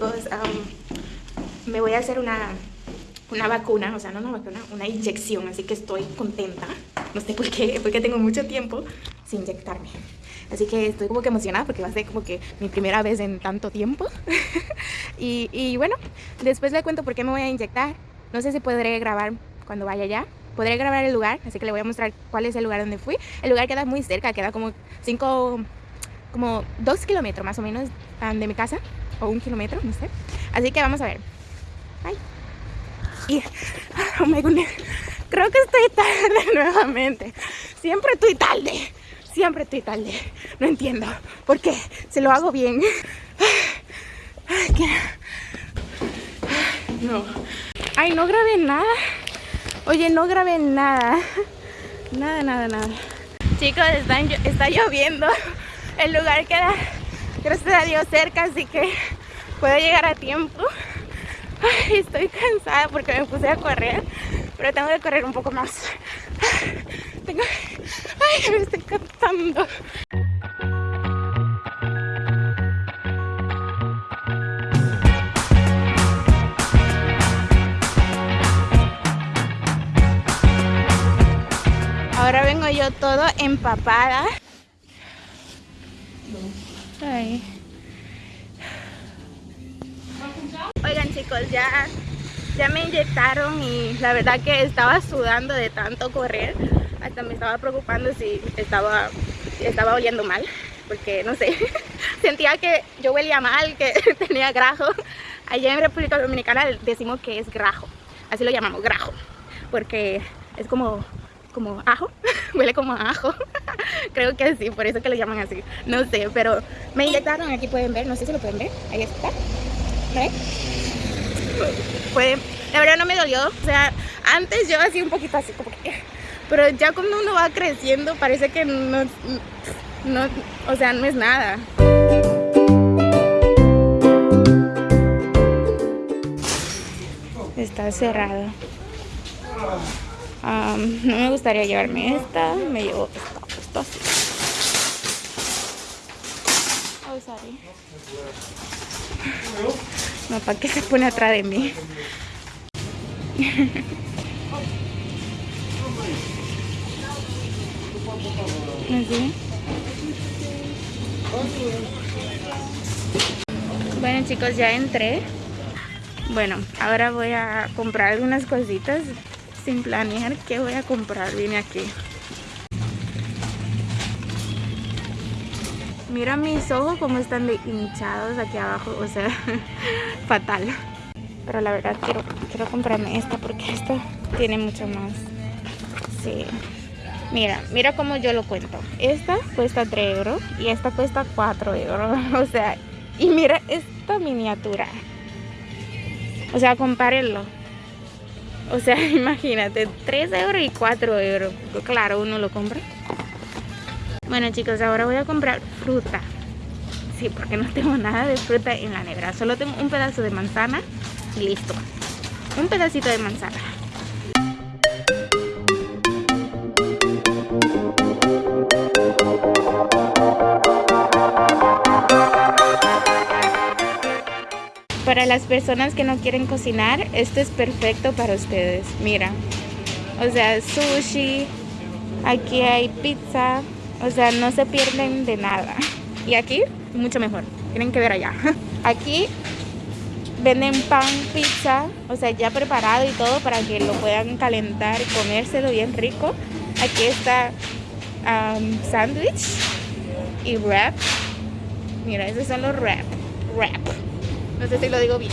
chicos, me voy a hacer una, una vacuna, o sea, no una vacuna, una inyección, así que estoy contenta. No sé por qué, porque tengo mucho tiempo sin inyectarme. Así que estoy como que emocionada porque va a ser como que mi primera vez en tanto tiempo. y, y bueno, después le cuento por qué me voy a inyectar. No sé si podré grabar cuando vaya allá. Podré grabar el lugar, así que le voy a mostrar cuál es el lugar donde fui. El lugar queda muy cerca, queda como 5, como 2 kilómetros más o menos de mi casa. O un kilómetro, no sé. Así que vamos a ver. Ay. Y, oh my goodness, creo que estoy tarde nuevamente. Siempre estoy tarde. Siempre estoy tarde. No entiendo por qué. Se lo hago bien. No. Ay, no grabé nada. Oye, no grabé nada. Nada, nada, nada. Chicos, está, está lloviendo. El lugar queda, gracias a Dios, cerca, así que puedo llegar a tiempo. Estoy cansada porque me puse a correr, pero tengo que correr un poco más. Tengo... Ay, me estoy cansando. Ahora vengo yo todo empapada. Oigan chicos, ya, ya me inyectaron y la verdad que estaba sudando de tanto correr. Hasta me estaba preocupando si estaba, estaba oliendo mal. Porque no sé, sentía que yo huelía mal, que tenía grajo. Allá en República Dominicana decimos que es grajo. Así lo llamamos, grajo. Porque es como como ajo, huele como ajo, creo que sí, por eso que lo llaman así, no sé, pero me inyectaron, aquí pueden ver, no sé si lo pueden ver, ahí está, ¿Ven? Pueden, la verdad no me dolió, o sea, antes yo hacía un poquito así como que, pero ya cuando uno va creciendo parece que no, no o sea, no es nada. Está cerrado no me gustaría llevarme esta, me llevo esta, esta así. Oh, sorry. No, ¿para qué se pone atrás de mí? Bueno chicos, ya entré. Bueno, ahora voy a comprar algunas cositas sin planear qué voy a comprar. Vine aquí. Mira mis ojos como están de hinchados aquí abajo. O sea, fatal. Pero la verdad quiero, quiero comprarme esta porque esta tiene mucho más. Sí. Mira, mira cómo yo lo cuento. Esta cuesta 3 euros y esta cuesta 4 euros. O sea, y mira esta miniatura. O sea, compárenlo. O sea, imagínate, 3 euros y 4 euros. Claro, uno lo compra. Bueno chicos, ahora voy a comprar fruta. Sí, porque no tengo nada de fruta en la nevera. Solo tengo un pedazo de manzana y listo. Un pedacito de manzana. Las personas que no quieren cocinar, esto es perfecto para ustedes. Mira, o sea, sushi, aquí hay pizza, o sea, no se pierden de nada. Y aquí, mucho mejor. Tienen que ver allá. Aquí venden pan, pizza, o sea, ya preparado y todo para que lo puedan calentar y comérselo bien rico. Aquí está um, sándwich y wrap. Mira, esos son los wrap. Wrap. No sé si lo digo bien.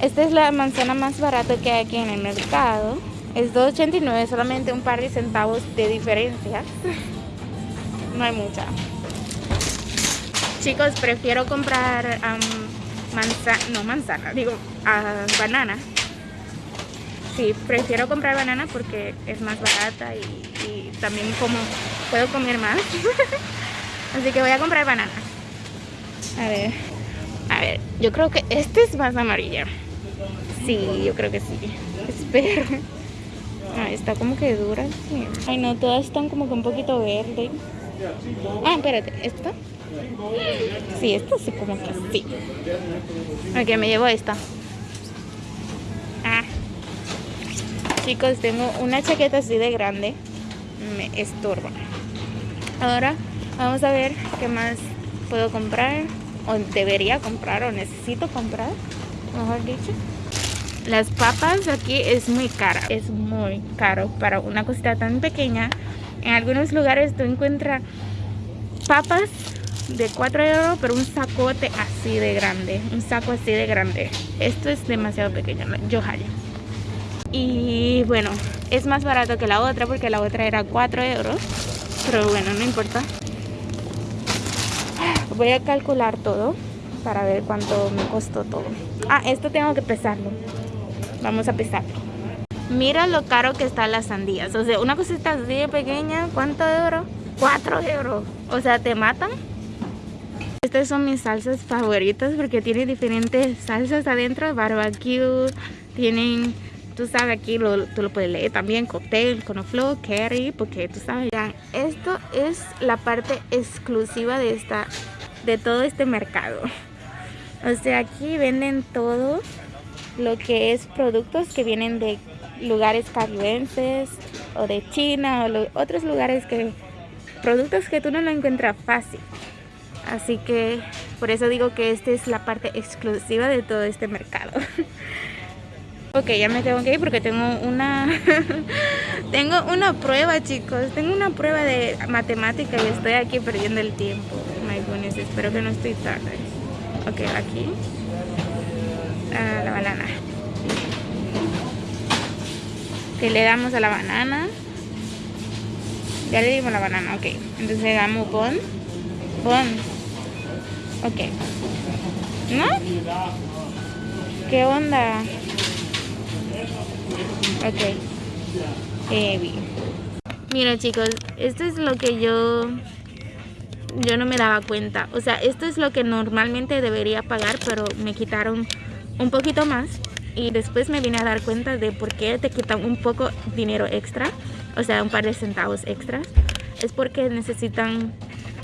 Esta es la manzana más barata que hay aquí en el mercado. Es 2.89, solamente un par de centavos de diferencia. No hay mucha. Chicos, prefiero comprar manzana, no manzana, digo uh, banana sí, prefiero comprar banana porque es más barata y, también como puedo comer más. Así que voy a comprar banana. A ver, a ver, yo creo que este es más amarilla. Sí, yo creo que sí. Espero. Ah, está como que dura. Ay, no, todas están como que un poquito verde. Ah, espérate, ¿esta? Sí, esta sí como que sí. Ok, me llevo esta. Ah. Chicos, tengo una chaqueta así de grande. Me estorba. Ahora vamos a ver qué más puedo comprar. O debería comprar o necesito comprar. Mejor dicho. Las papas aquí es muy cara. Es muy caro para una cosita tan pequeña. En algunos lugares tú encuentras papas de 4 euros, pero un sacote así de grande. Un saco así de grande. Esto es demasiado pequeño, yo hallo. Y bueno, es más barato que la otra porque la otra era 4 euros. Pero bueno, no importa. Voy a calcular todo para ver cuánto me costó todo. Ah, esto tengo que pesarlo. Vamos a pesarlo. Mira lo caro que están las sandías. O sea, una cosita así pequeña, ¿cuánto euros? 4 euros. O sea, te matan. Estas son mis salsas favoritas porque tienen diferentes salsas adentro. Barbecue, tienen, tú sabes aquí, lo, tú lo puedes leer también, cóctel, conoflo, curry, porque tú sabes. Esto es la parte exclusiva de, esta, de todo este mercado. O sea, aquí venden todo lo que es productos que vienen de lugares caribenses o de China o otros lugares que productos que tú no lo encuentras fácil. Así que por eso digo que esta es la parte exclusiva de todo este mercado. ok, ya me tengo que ir porque tengo una tengo una prueba, chicos. Tengo una prueba de matemática y estoy aquí perdiendo el tiempo. My goodness, espero que no estoy tarde. Ok, aquí. A la banana. Que le damos a la banana. Ya le dimos la banana, ok. Entonces le damos bon. Bon. Ok. ¿No? ¿Qué onda? Ok. Heavy. Mira chicos, esto es lo que yo yo no me daba cuenta. O sea, esto es lo que normalmente debería pagar, pero me quitaron un poquito más. Y después me vine a dar cuenta de por qué te quitan un poco dinero extra o sea, un par de centavos extras, es porque necesitan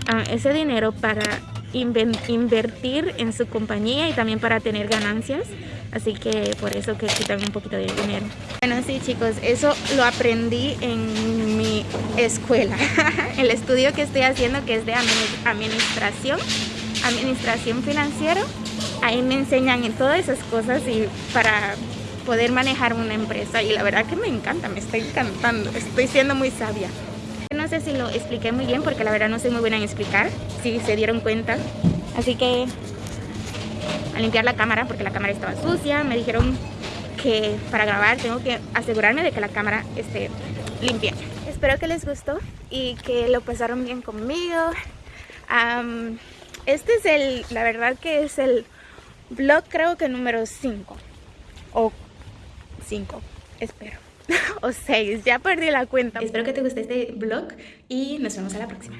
ah, ese dinero para invertir en su compañía y también para tener ganancias. Así que por eso que quitan un poquito de dinero. Bueno, sí chicos, eso lo aprendí en mi escuela. El estudio que estoy haciendo que es de administración, administración financiera. Ahí me enseñan en todas esas cosas y para poder manejar una empresa y la verdad que me encanta, me está encantando, estoy siendo muy sabia. No sé si lo expliqué muy bien porque la verdad no soy muy buena en explicar, si se dieron cuenta. Así que a limpiar la cámara porque la cámara estaba sucia, me dijeron que para grabar tengo que asegurarme de que la cámara esté limpia. Espero que les gustó y que lo pasaron bien conmigo. este es el, la verdad que es el vlog creo que número 5 o 5, espero. o 6, ya perdí la cuenta. Espero que te guste este vlog y nos vemos a la próxima.